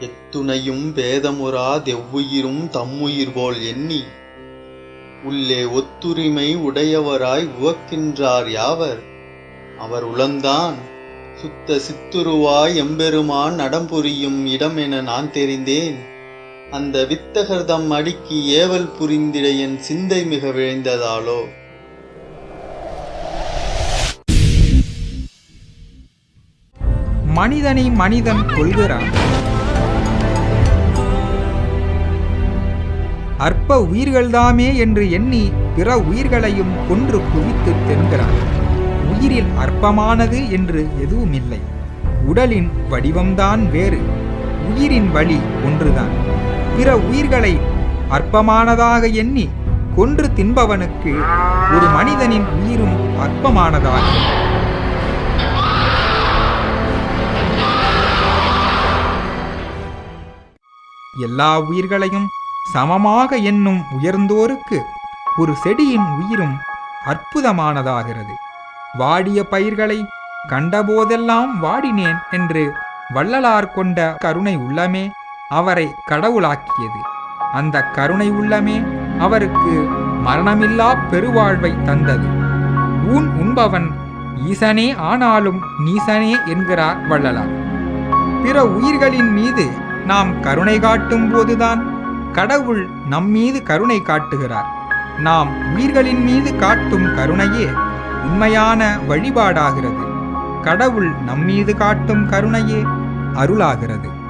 எத்துணையும் பேதமுறா தெவ்வுயிரும் தம்முயிர் போல் எண்ணி உள்ளே ஒத்துரிமை உடையவராய் உவக்கின்றார் யாவர்? அவர் உளந்தான் சுத்த சித்துருவாய் எம்பெருமான் நடம்புரியும் என நான் தெரிந்தேன். அந்த வித்தகர்தம் அடிக்கு ஏவல் புரிந்திட என் சிந்தை மிக விழைந்ததாலோ? மனிதனை மனிதன் கொள்கிறான். அற்ப உயிர்கள்தாமே என்று எண்ணி பிற உயிர்களையும் கொன்று குவித்து தென்கிறான். உயிரில் அற்பமானது என்று எதுவுமில்லை. உடலின் வடிவம்தான் வேறு. உயிரின் வழி ஒன்றுதான். பிற உயிர்களை அற்பமானதாக எண்ணி கொன்று தின்பவனுக்கு ஒரு மனிதனின் உயிரும் அற்பமானதாகும். எல்லா உயிர்களையும் சமமாக எண்ணும் உயர்ந்தோருக்கு ஒரு செடியின் உயிரும் அற்புதமானதாகிறது. வாடிய பயிர்களை கண்டபோதெல்லாம் வாடினேன் என்று வள்ளலார் கொண்ட கருணை உள்ளமே. அவரை கடவுளாக்கியது. அந்த கருணை உள்ளமே அவருக்கு மரணமில்லா பெருவாழ்வை தந்தது. ஊன் உண்பவன் ஈசனே ஆனாலும் நீசனே என்கிறார் வள்ளலார். பிற உயிர்களின் மீது நாம் கருணை காட்டும் போதுதான் கடவுள் நம்மீது கருணை காட்டுகிறார். நாம் உயிர்களின் மீது காட்டும் கருணையே உண்மையான வழிபாடாகிறது. கடவுள் நம்மீது காட்டும் கருணையே அருளாகிறது.